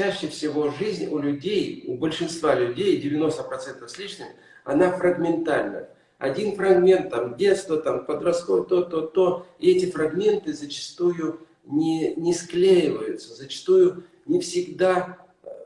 чаще всего жизнь у людей, у большинства людей, 90% с лишним, она фрагментальна. Один фрагмент, там, детство, там, подростковое, то, то, то, и эти фрагменты зачастую не, не склеиваются, зачастую не всегда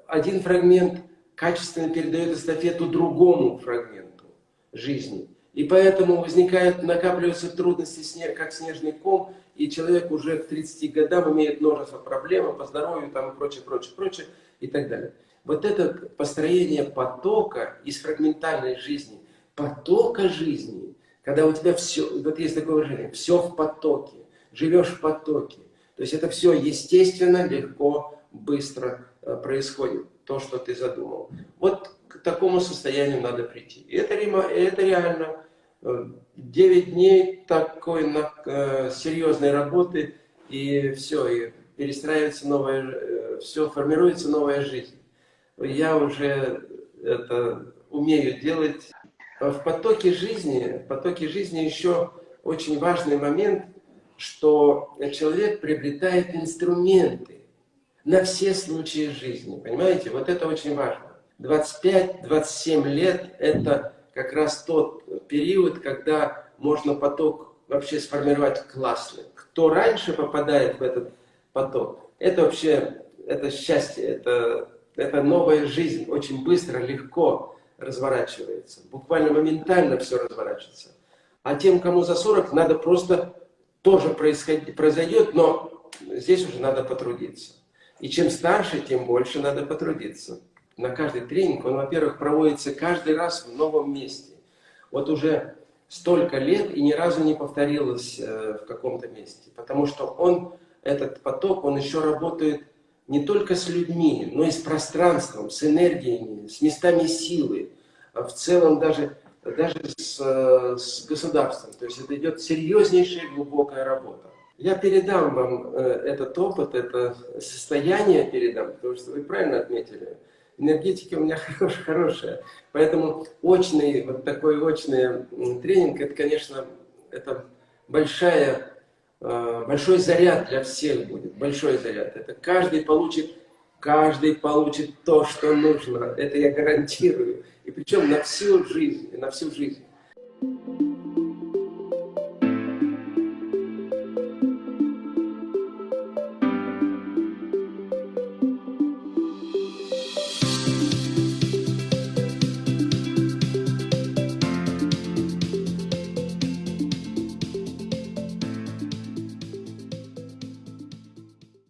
один фрагмент качественно передает эстафету другому фрагменту жизни. И поэтому возникают, накапливаются трудности, как снежный ком, и человек уже к 30 годам имеет множество проблем по здоровью там, и прочее, прочее, прочее, и так далее. Вот это построение потока из фрагментальной жизни, потока жизни, когда у тебя все, вот есть такое выражение, все в потоке, живешь в потоке. То есть это все естественно, легко, быстро э, происходит, то, что ты задумал. Вот к такому состоянию надо прийти. И это, это реально 9 дней такой на, э, серьезной работы, и все, и перестраивается новая, э, все, формируется новая жизнь. Я уже это умею делать. В потоке жизни, в потоке жизни еще очень важный момент, что человек приобретает инструменты на все случаи жизни. Понимаете? Вот это очень важно. 25-27 лет – это как раз тот период, когда можно поток вообще сформировать классный. Кто раньше попадает в этот поток, это вообще это счастье, это, это новая жизнь, очень быстро, легко разворачивается. Буквально моментально все разворачивается. А тем, кому за 40, надо просто тоже происходить, произойдет, но здесь уже надо потрудиться. И чем старше, тем больше надо потрудиться на каждый тренинг, он, во-первых, проводится каждый раз в новом месте. Вот уже столько лет и ни разу не повторилось э, в каком-то месте. Потому что он, этот поток, он еще работает не только с людьми, но и с пространством, с энергиями, с местами силы, а в целом даже, даже с, э, с государством. То есть это идет серьезнейшая глубокая работа. Я передам вам э, этот опыт, это состояние передам, потому что вы правильно отметили – энергетика у меня хорош, хорошая. Поэтому очный, вот такой очный тренинг, это, конечно, это большая, э, большой заряд для всех будет, большой заряд. Это каждый получит, каждый получит то, что нужно, это я гарантирую. И причем на всю жизнь, на всю жизнь.